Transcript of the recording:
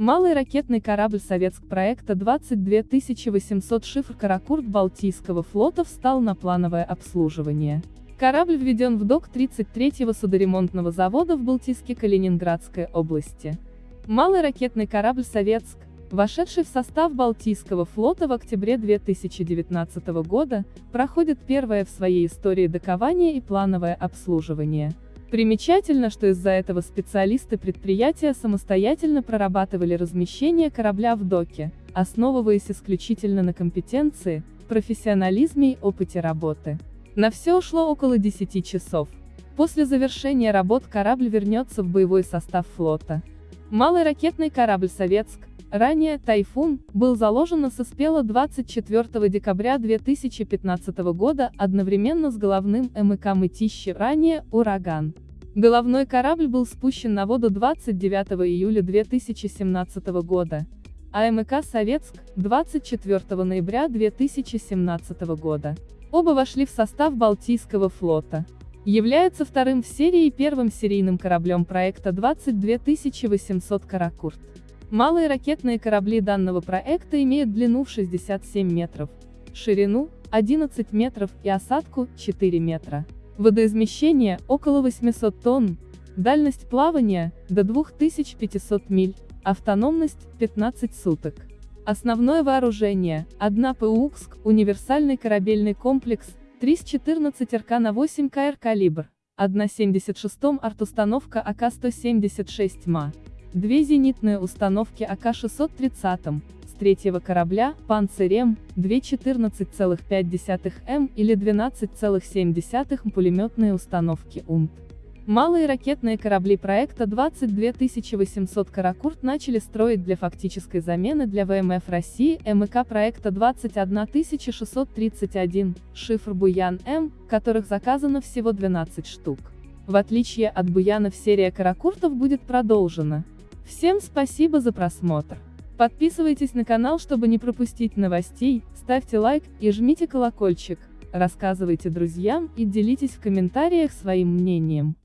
Малый ракетный корабль советск проекта 22800 шифр «Каракурт» Балтийского флота встал на плановое обслуживание. Корабль введен в док 33-го судоремонтного завода в Балтийске Калининградской области. Малый ракетный корабль «Советск», вошедший в состав Балтийского флота в октябре 2019 года, проходит первое в своей истории докование и плановое обслуживание. Примечательно, что из-за этого специалисты предприятия самостоятельно прорабатывали размещение корабля в доке, основываясь исключительно на компетенции, профессионализме и опыте работы. На все ушло около 10 часов. После завершения работ корабль вернется в боевой состав флота. Малый ракетный корабль «Советск», ранее «Тайфун», был заложен на Соспело 24 декабря 2015 года одновременно с головным МК «Мытищи», ранее «Ураган». Головной корабль был спущен на воду 29 июля 2017 года, а МК «Советск» — 24 ноября 2017 года. Оба вошли в состав Балтийского флота. Является вторым в серии и первым серийным кораблем проекта 22800 «Каракурт». Малые ракетные корабли данного проекта имеют длину в 67 метров, ширину – 11 метров и осадку – 4 метра. Водоизмещение – около 800 тонн, дальность плавания – до 2500 миль, автономность – 15 суток. Основное вооружение – 1 ПУКСК, универсальный корабельный комплекс, 314 РК на 8 КР калибр, 1,76 артустановка АК-176 МА, две зенитные установки АК-630, с третьего корабля, Панцирем, 2,14,5 М или 12,7 пулеметные установки УМТ. Малые ракетные корабли проекта 22800 «Каракурт» начали строить для фактической замены для ВМФ России МК проекта 21631, шифр Буян-М, которых заказано всего 12 штук. В отличие от Буянов серия «Каракуртов» будет продолжена. Всем спасибо за просмотр. Подписывайтесь на канал, чтобы не пропустить новостей, ставьте лайк и жмите колокольчик, рассказывайте друзьям и делитесь в комментариях своим мнением.